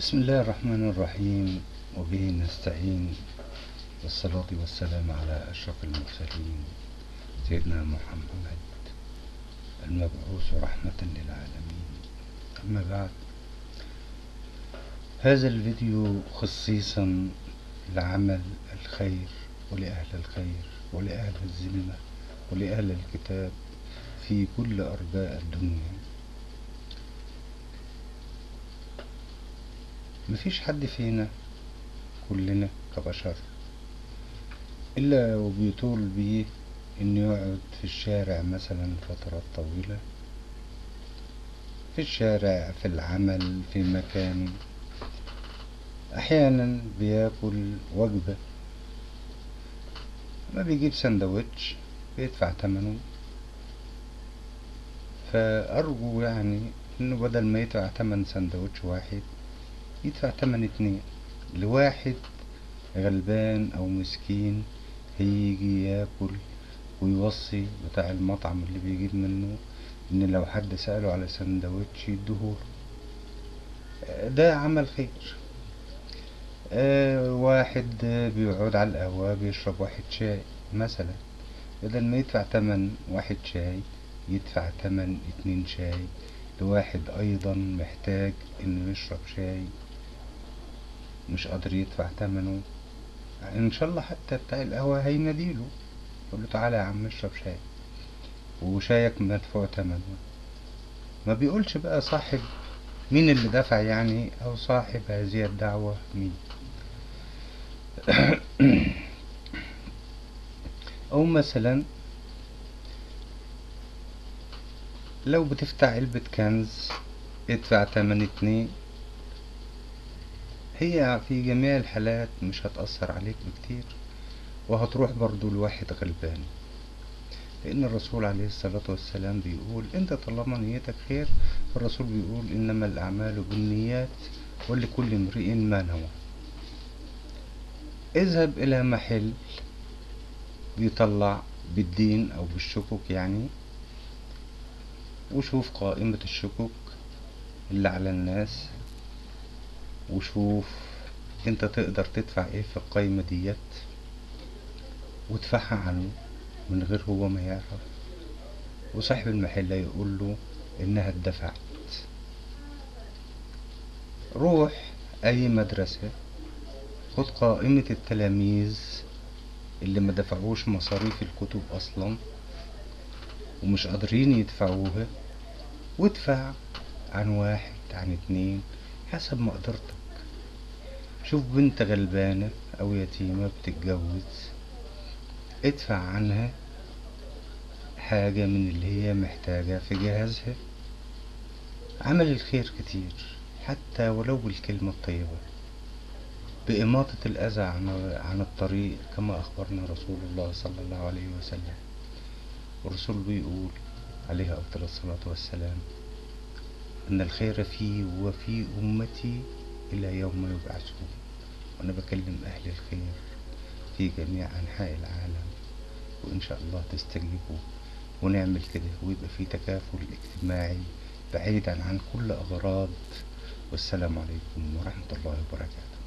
بسم الله الرحمن الرحيم. وبه نستعين. والصلاة والسلام على أشرف المرسلين سيدنا محمد المبعوث رحمة للعالمين. أما بعد هذا الفيديو خصيصا لعمل الخير ولأهل الخير ولأهل الذمة ولأهل الكتاب في كل أرجاء الدنيا. مفيش حد فينا كلنا كبشر إلا وبيطول بيه إنه يقعد في الشارع مثلا فترات طويلة في الشارع في العمل في مكان أحيانا بياكل وجبة. ما بيجيب سندوتش بيدفع تمنه. فأرجو يعني إنه بدل ما يدفع تمن سندوتش واحد يدفع تمن اتنين لواحد غلبان أو مسكين هيجي ياكل ويوصي بتاع المطعم اللي بيجيب منه إن لو حد سأله على سندوتش يديهوله ده عمل خير. آه واحد بيقعد على القهوة بيشرب واحد شاي مثلا. بدل ما يدفع تمن واحد شاي يدفع تمن اتنين شاي. لواحد أيضا محتاج إنه يشرب شاي. مش قادر يدفع تمنه إن شاء الله حتى بتاع القهوة هيناديله. يقول له تعالى يا عم اشرب شاي. وشايك مدفوع تمنه ما بيقولش بقى صاحب مين اللي دفع يعني أو صاحب هذه الدعوة مين. أو مثلا لو بتفتح علبة كنز ادفع تمن اتنين. هي في جميع الحالات مش هتأثر عليك بكتير وهتروح برضو لواحد غلبان. لأن الرسول عليه الصلاة والسلام بيقول أنت طالما نيتك خير فالرسول بيقول إنما الأعمال بالنيات ولكل امرئ ما نوى. اذهب إلى محل بيطلع بالدين أو بالشكوك يعني وشوف قائمة الشكوك اللي على الناس. وشوف انت تقدر تدفع إيه في القايمة ديت وادفعها عنه من غير هو ما يعرف. وصاحب المحل يقول له إنها اتدفعت. روح أي مدرسة خد قائمة التلاميذ اللي ما دفعوش مصاريف الكتب أصلا ومش قادرين يدفعوها وادفع عن واحد عن اتنين حسب مقدرتك شوف بنت غلبانة أو يتيمة بتتجوز ادفع عنها حاجة من اللي هي محتاجة في جهازها. عمل الخير كتير حتى ولو بالكلمة الطيبة. بإماطة الأذى عن الطريق كما أخبرنا رسول الله صلى الله عليه وسلم. والرسول بيقول عليه أفضل الصلاة والسلام أن الخير في وفي أمتي إلى يوم يبعثون. وأنا بكلم أهل الخير في جميع أنحاء العالم وإن شاء الله تستجيبوا ونعمل كده ويبقى في تكافل اجتماعي بعيدا عن كل أغراض. والسلام عليكم ورحمة الله وبركاته.